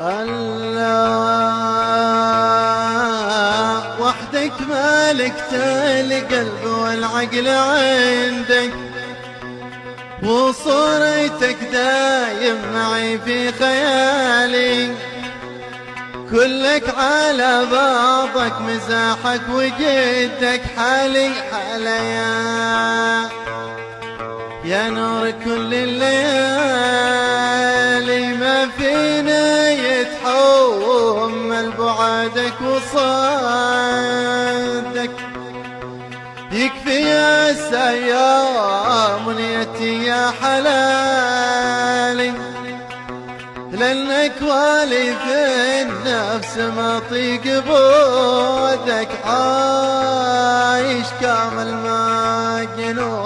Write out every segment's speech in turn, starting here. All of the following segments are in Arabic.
الله وحدك مالك القلب والعقل عندك وصورتك دايم معي في خيالي. كلك على بعضك مزاحك وجدك حالي حاليا. يا نور كل الليالي بعدك وصدك يكفي يا سيام نيتي يا حلالي. لانك والي في النفس ما طيق بودك. عايش كامل ما جنون.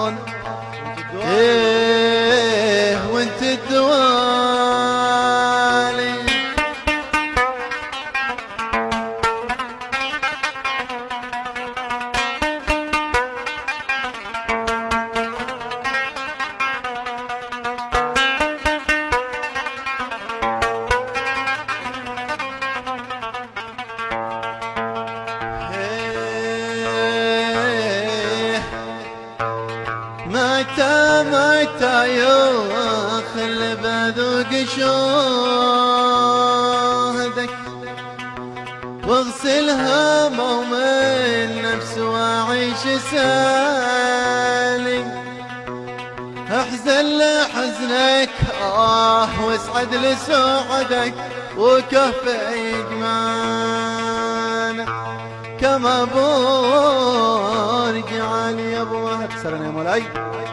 متى متى يخل بذوق شهدك واغسل هموم النفس واعيش سالم. أحزن لحزنك آه واسعد لسعدك وكف اجمالك كما لي Saranamalai.